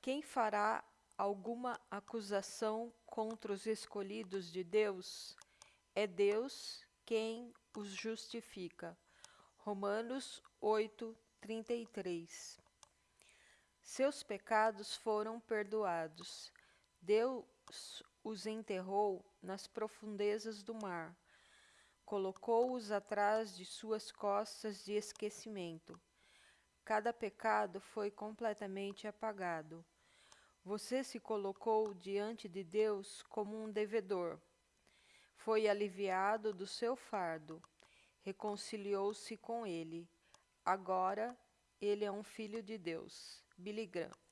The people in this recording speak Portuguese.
Quem fará alguma acusação contra os escolhidos de Deus? É Deus quem os justifica. Romanos 8, 33. Seus pecados foram perdoados. Deus os enterrou nas profundezas do mar. Colocou-os atrás de suas costas de esquecimento. Cada pecado foi completamente apagado. Você se colocou diante de Deus como um devedor. Foi aliviado do seu fardo. Reconciliou-se com ele. Agora ele é um filho de Deus. Billy Graham.